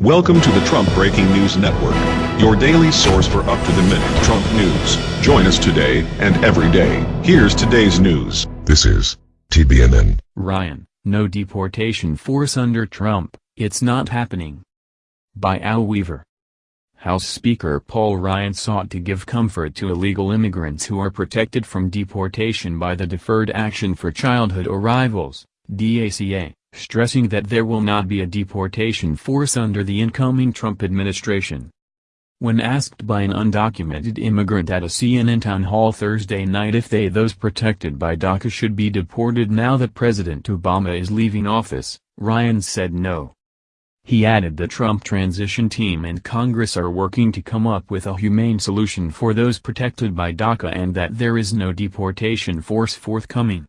Welcome to the Trump Breaking News Network, your daily source for up-to-the-minute Trump news. Join us today and every day. Here's today's news. This is TBNN. Ryan, no deportation force under Trump, it's not happening. By Al Weaver. House Speaker Paul Ryan sought to give comfort to illegal immigrants who are protected from deportation by the Deferred Action for Childhood Arrivals, DACA stressing that there will not be a deportation force under the incoming Trump administration. When asked by an undocumented immigrant at a CNN town hall Thursday night if they those protected by DACA should be deported now that President Obama is leaving office, Ryan said no. He added the Trump transition team and Congress are working to come up with a humane solution for those protected by DACA and that there is no deportation force forthcoming.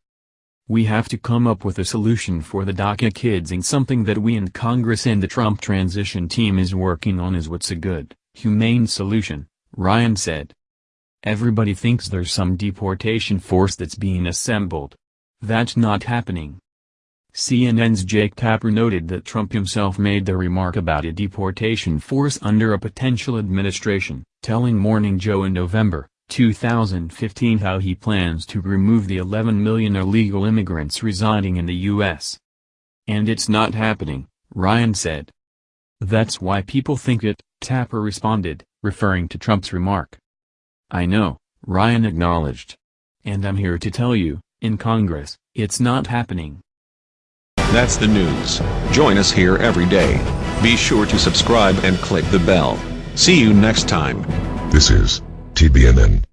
We have to come up with a solution for the DACA kids and something that we in Congress and the Trump transition team is working on is what's a good, humane solution, Ryan said. Everybody thinks there's some deportation force that's being assembled. That's not happening. CNN's Jake Tapper noted that Trump himself made the remark about a deportation force under a potential administration, telling Morning Joe in November, 2015 how he plans to remove the 11 million illegal immigrants residing in the U.S. And it's not happening, Ryan said. That's why people think it, Tapper responded, referring to Trump's remark. I know, Ryan acknowledged. And I'm here to tell you, in Congress, it's not happening. That's the news. Join us here every day. Be sure to subscribe and click the bell. See you next time. This is TBNN.